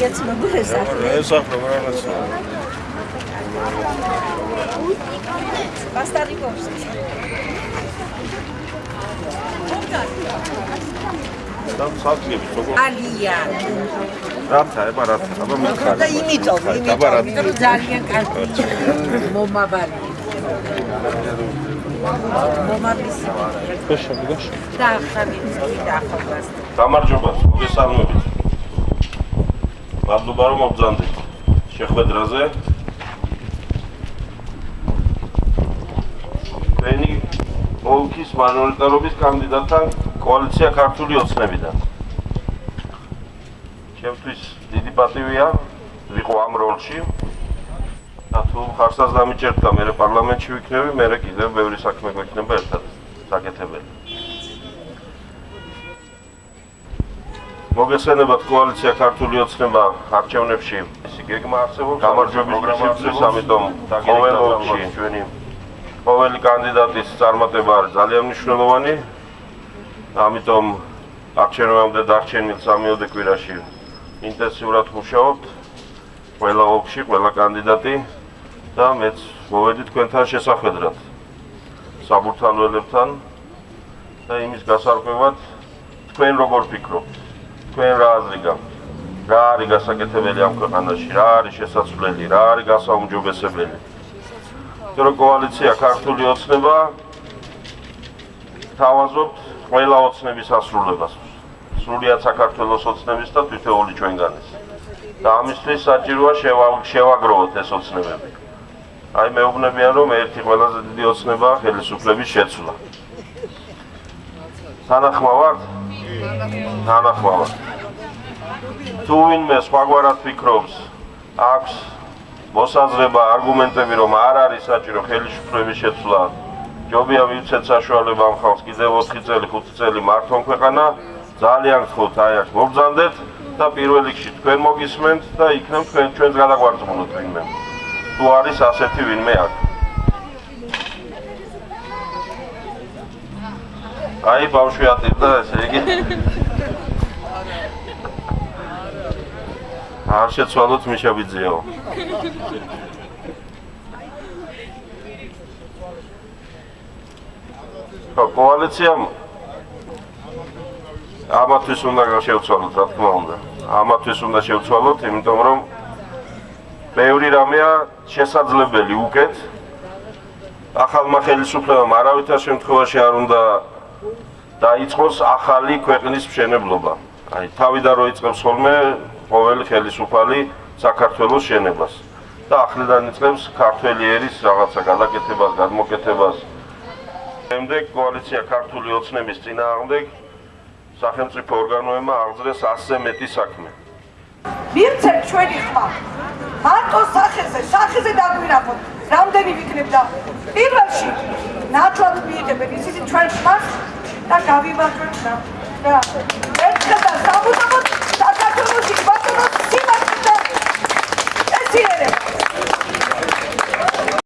გეცნობურ ესახლე. ესახლე რაღაცა. პასტარიკოვსკი. და საქმეები როგორ ალია რათა ება რათა აბა მიხარ და იმიტომ იმიტომ რომ ძალიან კარგი მომავალი მომავალის. გაშა გაშა და ახალი და ახალგაზრდა. გამარჯობა მოგესალმებით მადლობა რომ მოგზანდით შეხვედრაზე. ვენი ოლქის მანორიტარობის კანდიდატთან კოალიცია ქართული ოცნებიდან. ჩემთვის დიდი პატივია ვიყო ამ როლში და თუ ხარსას დამიჭერთ და მე პარლამენტში ვიქნები მე კიდევ ბევრი საქმე გვექნება ერთად. საკეთებელი. მოგესალმებათ კოალიცია ქართული ოცნება არჩევნებში. ისი გეგმა არსებობს გამარჯვების პროგრამაზე, ამიტომ ყოველ ოლქში ჩვენი ყოველი კანდიდატის წარმატება არის ძალიან მნიშვნელოვანი. ამიტომ არჩევნებამდე დარჩენილ სამიოდე კვირაში ინტენსიურად მუშაობთ. ყველა ოლქში, ყველა კანდიდატი და მეც მოვედი თქვენთან შესახვედრად საბურთალოელებთან და იმის გასარკვევად თქვენ როგორ ფიქრობთ? თქვენ რა აზრი გაქვთ? რა არის გასაკეთებელი ამ ქვეყანაში? რა არის შესაძლებელი? რა არის გასაუმჯობესებელი? თორე კოალიცია ქართული ოცნება თავაზობთ ყველა ოცნების ასრულებას. სრულიად საქართველოს ოცნების და თითოეული ჩვენგანის. და ამისთვის საჭიროა შევაგროვოთ ეს ოცნებები. აი მეუბნებიან რომ ერთი ყველაზე დიდი ოცნება ხელისუფლების შეცვლა. თანახმავართ? თანახმავართ. თუ ვინმე სხვაგვარად ფიქრობს, აქვს მოსაზრება, არგუმენტები, რომ არ არის საჭირო ხელისუფლების შეცვლა, ჯობია მივცეთ საშუალება ამ ხალხს კიდევ 4 წელი, 5 წელი მართონ ქვეყანა, ძალიან გთხოვთ, აი აქ მოგზანდეთ და პირველ რიგში თქვენ მოგისმენთ და იქნებ თქვენ ჩვენს გადაგვარწმუნოთ ვინმე. თუ არის ასეთი ვინმე აქ. აი ბავშვი ატირდა ესე იგი. არ შეცვალოთ მიშაბიძეო ხო კოალიციამ ამათვის უნდა შევცვალოთ რა თქმა უნდა. ამათვის უნდა შევცვალოთ იმიტომ რომ ბევრი რამეა შესაძლებელი უკეთ ახალმა ხელისუფლებამ არავითარ შემთხვევაში არ უნდა დაიწყოს ახალი ქვეყნის მშენებლობა. აი, თავიდან როიწყებს ხოლმე ყოველი ხელისუფალი საქართველოს შენებას და ახლიდან იწყებს ქართველი ერის რაღაცა გადაკეთებას, გადმოკეთებას. შემდეგ კოალიცია ქართული ოცნების წინააღმდეგ სახელმწიფო ორგანოებმა აღძრეს 100-ზე მეტი საქმე. მივცეთ ჩვენი ხმა. მარტო სახეზე, სახეზე დაგვირაღოთ. რამდენი ვიქნებდა? პირველში ნაცვლად მიიღებენ ისინი ჩვენ ხმას და გავიმარჯვებთ და ერთხელ და სამუდამოდ